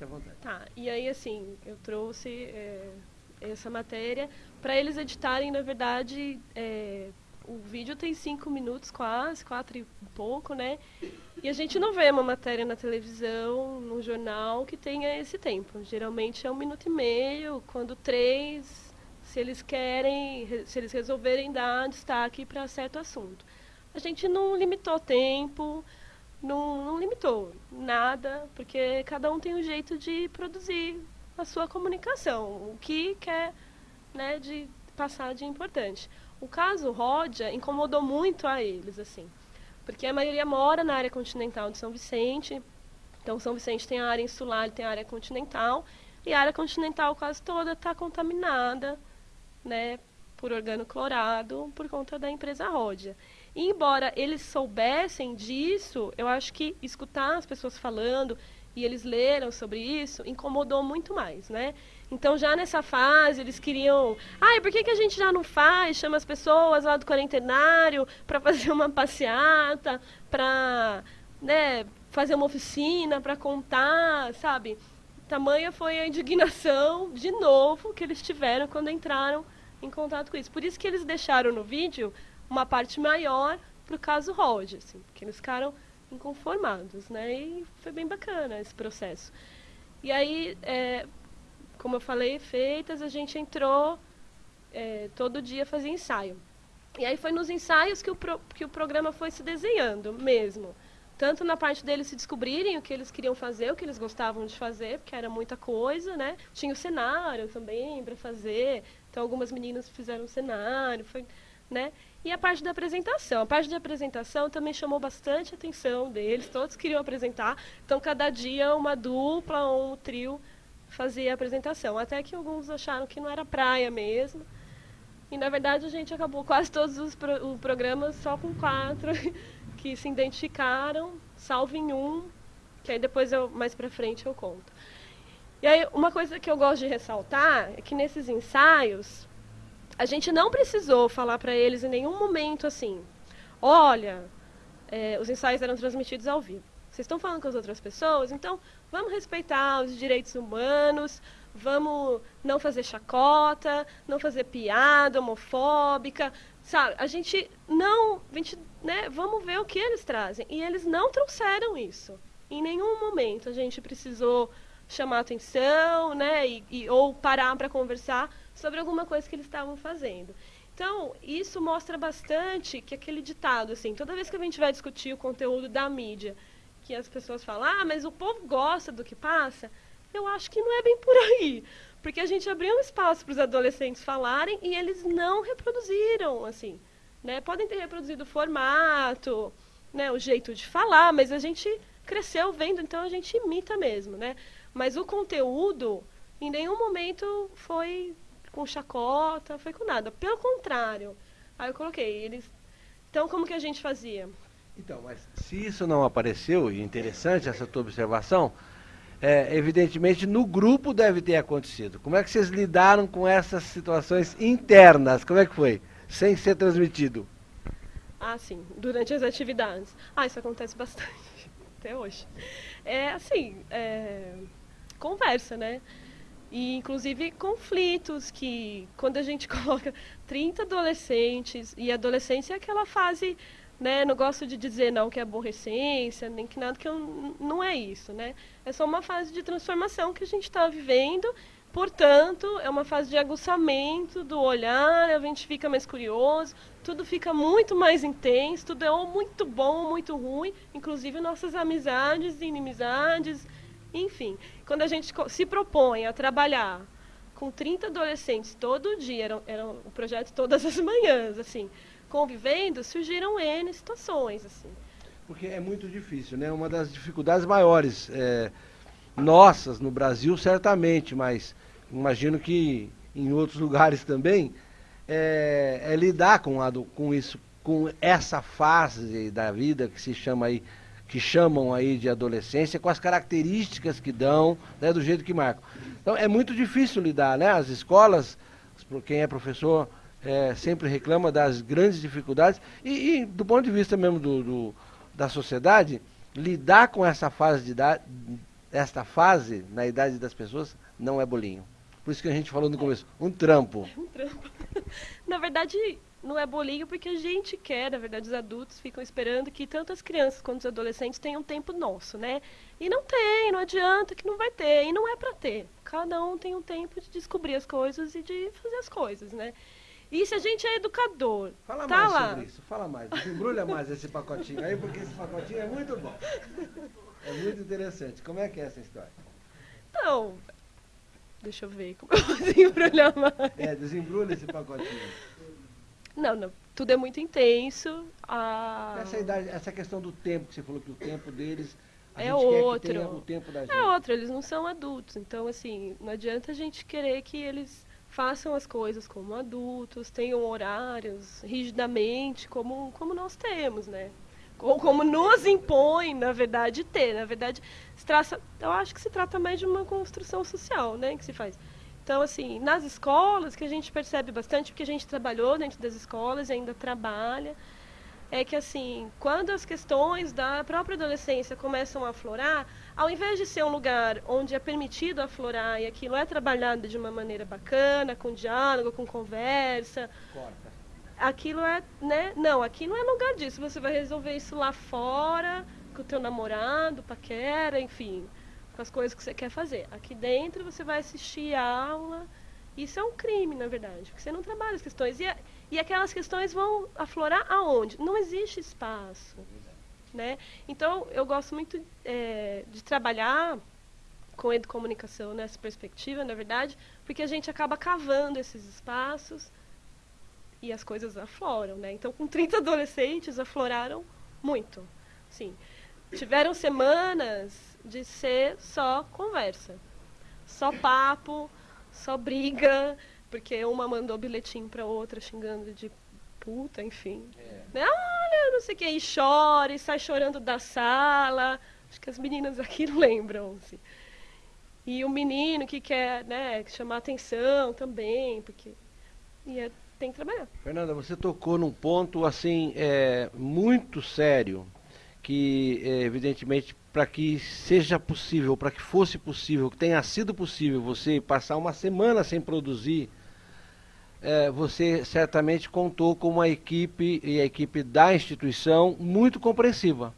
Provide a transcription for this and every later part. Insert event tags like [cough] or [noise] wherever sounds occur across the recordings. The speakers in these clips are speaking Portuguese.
fique à vontade. Tá, e aí assim, eu trouxe é, essa matéria para eles editarem, na verdade, é, o vídeo tem cinco minutos quase, quatro e pouco, né? E a gente não vê uma matéria na televisão, num jornal, que tenha esse tempo. Geralmente é um minuto e meio, quando três, se eles querem, se eles resolverem dar destaque para certo assunto. A gente não limitou tempo, não, não limitou nada, porque cada um tem um jeito de produzir a sua comunicação, o que quer né, de passar de importante. O caso Rodia incomodou muito a eles, assim, porque a maioria mora na área continental de São Vicente, então São Vicente tem a área insular, tem a área continental, e a área continental quase toda está contaminada, né, por organoclorado por conta da empresa Rodia. Embora eles soubessem disso, eu acho que escutar as pessoas falando e eles leram sobre isso incomodou muito mais, né? Então já nessa fase eles queriam, ai, por que, que a gente já não faz? Chama as pessoas lá do quarentenário para [laughs] fazer uma passeata, para, né, fazer uma oficina, para contar, sabe? Tamanha foi a indignação de novo que eles tiveram quando entraram em contato com isso. Por isso que eles deixaram no vídeo uma parte maior para o caso Rod, assim, porque eles ficaram inconformados, né? E foi bem bacana esse processo. E aí, é, como eu falei, feitas, a gente entrou é, todo dia fazer ensaio. E aí foi nos ensaios que o, pro, que o programa foi se desenhando mesmo. Tanto na parte deles se descobrirem o que eles queriam fazer, o que eles gostavam de fazer, porque era muita coisa, né? Tinha o cenário também para fazer. Então algumas meninas fizeram o cenário, foi, né? E a parte da apresentação. A parte da apresentação também chamou bastante atenção deles, todos queriam apresentar. Então, cada dia, uma dupla ou um trio fazia a apresentação. Até que alguns acharam que não era praia mesmo. E, na verdade, a gente acabou quase todos os pro programas só com quatro [laughs] que se identificaram, salvo em um, que aí depois, eu, mais pra frente, eu conto. E aí, uma coisa que eu gosto de ressaltar é que nesses ensaios, a gente não precisou falar para eles em nenhum momento assim, olha, é, os ensaios eram transmitidos ao vivo. Vocês estão falando com as outras pessoas, então vamos respeitar os direitos humanos, vamos não fazer chacota, não fazer piada homofóbica, sabe? A gente não, a gente, né, vamos ver o que eles trazem. E eles não trouxeram isso. Em nenhum momento a gente precisou chamar atenção, né, e, e ou parar para conversar sobre alguma coisa que eles estavam fazendo. Então, isso mostra bastante que aquele ditado, assim, toda vez que a gente vai discutir o conteúdo da mídia, que as pessoas falam, ah, mas o povo gosta do que passa, eu acho que não é bem por aí. Porque a gente abriu um espaço para os adolescentes falarem e eles não reproduziram, assim. Né? Podem ter reproduzido o formato, né, o jeito de falar, mas a gente cresceu vendo, então a gente imita mesmo, né? Mas o conteúdo, em nenhum momento foi com chacota, foi com nada. Pelo contrário. Aí eu coloquei, eles. Então como que a gente fazia? Então, mas se isso não apareceu, e interessante essa tua observação, é, evidentemente no grupo deve ter acontecido. Como é que vocês lidaram com essas situações internas? Como é que foi? Sem ser transmitido? Ah, sim, durante as atividades. Ah, isso acontece bastante, [laughs] até hoje. É assim, é, conversa, né? E, inclusive, conflitos que, quando a gente [laughs] coloca 30 adolescentes, e adolescência é aquela fase, né, não gosto de dizer não que é aborrecência, nem que nada, que eu, não é isso, né? É só uma fase de transformação que a gente está vivendo, portanto, é uma fase de aguçamento do olhar, a gente fica mais curioso, tudo fica muito mais intenso, tudo é ou muito bom ou muito ruim, inclusive nossas amizades inimizades, enfim, quando a gente se propõe a trabalhar com 30 adolescentes todo dia, era, era um projeto todas as manhãs, assim, convivendo, surgiram N situações, assim. Porque é muito difícil, né? Uma das dificuldades maiores, é, nossas no Brasil, certamente, mas imagino que em outros [laughs] lugares também, é, é lidar com, a, com isso, com essa fase da vida que se chama aí que chamam aí de adolescência, com as características que dão, né, do jeito que marcam. Então é muito difícil lidar, né? As escolas, quem é professor, é, sempre reclama das grandes dificuldades e, e do ponto de vista mesmo do, do, da sociedade, lidar com essa fase de idade, esta fase, na idade das pessoas, não é bolinho. Por isso que a gente falou no começo, um trampo. Um trampo. [laughs] na verdade, não é bolinho porque a gente quer, na verdade, os adultos ficam esperando que tanto as crianças quanto os adolescentes tenham tempo nosso, né? E não tem, não adianta que não vai ter, e não é para ter. Cada um tem um tempo de descobrir as coisas e de fazer as coisas, né? E se a gente é educador, fala tá mais lá. sobre isso, fala mais, desembrulha mais esse pacotinho aí, porque esse pacotinho é muito bom. É muito interessante. Como é que é essa história? Então, deixa eu ver como eu vou desembrulhar mais. É, desembrulha esse pacotinho. Não, não. Tudo é muito intenso. A... Essa, idade, essa questão do tempo, que você falou que o tempo deles. A É outro. É outro, eles não são adultos. Então, assim, não adianta a gente querer que eles façam as coisas como adultos, tenham horários rigidamente, como, como nós temos, né? Ou como nos impõe, na verdade, ter. Na verdade, se traça, eu acho que se trata mais de uma construção social, né, que se faz. Então, assim, nas escolas, que a gente percebe bastante, porque a gente trabalhou dentro das escolas e ainda trabalha, é que, assim, quando as questões da própria adolescência começam a aflorar, ao invés de ser um lugar onde é permitido aflorar e aquilo é trabalhado de uma maneira bacana, com diálogo, com conversa, Corta. aquilo é, né? Não, aqui não é lugar disso. Você vai resolver isso lá fora, com o teu namorado, paquera, enfim, com as coisas que você quer fazer. Aqui dentro você vai assistir aula. Isso é um crime, na verdade, porque você não trabalha as questões. E, a- e aquelas questões vão aflorar aonde? Não existe espaço. Né? Então, eu gosto muito eh, de trabalhar com educomunicação nessa perspectiva, na verdade, porque a gente acaba cavando esses espaços e as coisas afloram, né? Então, com 30 adolescentes, afloraram muito. Sim. Tiveram semanas de ser só conversa. Só papo, só briga, porque uma mandou bilhetinho pra outra xingando de puta, enfim. É. Né? Olha, não sei o que, e chora, e sai chorando da sala. Acho que as meninas aqui [laughs] lembram, assim. E o menino que quer, né, chamar atenção também, porque e é- tem que trabalhar. Fernanda, você tocou num ponto assim é, muito sério que é, evidentemente para que seja possível, para que fosse possível, que tenha sido possível você passar uma semana sem produzir, é, você certamente contou com uma equipe e a equipe da instituição muito compreensiva.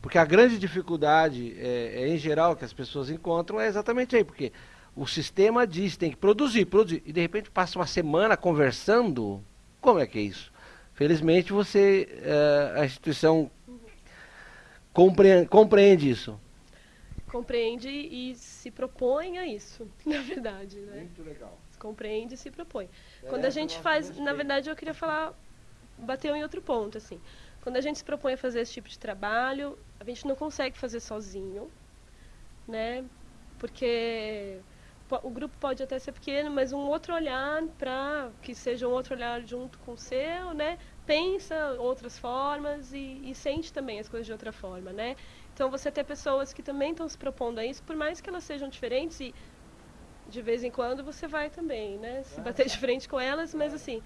Porque a grande dificuldade, é, é, em geral, que as pessoas encontram é exatamente aí, porque o sistema diz tem que produzir, produzir, e de repente passa uma semana conversando. Como é que é isso? Felizmente você, eh, a instituição compreende, compreende isso. Compreende e se propõe a isso, [laughs] na verdade, né? Muito legal. Compreende e se propõe. É, Quando a gente faz, na verdade, eu queria falar, bater em outro ponto, assim. Quando a gente se propõe a fazer esse tipo de trabalho, a gente não consegue fazer sozinho, né? Porque po- o grupo pode até ser pequeno, mas um outro olhar para que seja um outro olhar junto com o seu, né? Pensa outras formas e, e sente também as coisas de outra forma, né? Então você ter pessoas que também estão se propondo a isso, por mais que elas sejam diferentes e de vez em quando você vai também, né? Se bater de frente com elas, mas assim,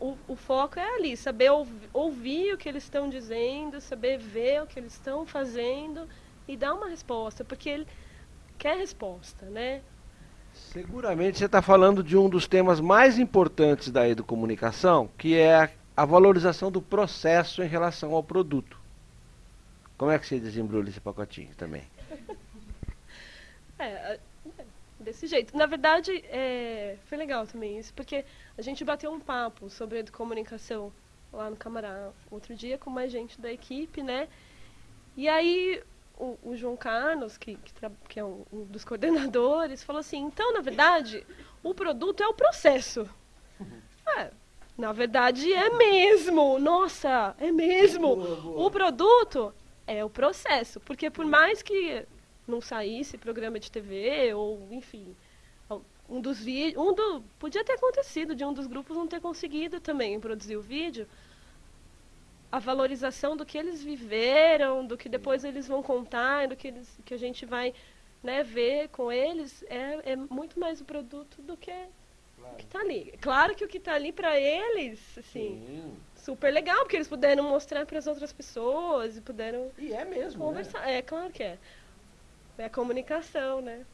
o, o foco é ali, saber ouv- ouvir o que eles estão dizendo, saber ver o que eles estão fazendo e dar uma resposta, porque ele quer resposta, né? Seguramente você está falando de um dos temas mais importantes da educomunicação, que é a, valorização do processo em relação ao produto. Como é que você desembrulha esse pacotinho também? É, desse jeito. Na verdade, é, foi legal também isso, porque a gente bateu um papo sobre comunicação lá no Camará outro dia com mais gente da equipe, né? E aí o, o João Carlos, que, que, que é um, um dos [laughs] coordenadores, falou assim, então, na verdade, o produto é o processo. É, na verdade é mesmo. Nossa, é mesmo. Boa, boa. O produto é o processo, porque por mais que não saísse programa de TV ou enfim, um dos vídeos, um do podia ter acontecido de um dos grupos não ter conseguido também produzir o vídeo. A valorização do que eles viveram, do que depois eles vão contar, do que eles, que a gente vai né, ver com eles, é, é muito mais o produto do que o que está ali. Claro que o que está ali para eles, assim, Sim. super legal, porque eles puderam mostrar para as outras pessoas e puderam E é mesmo. né? conversar. É, claro que é. É a comunicação, né?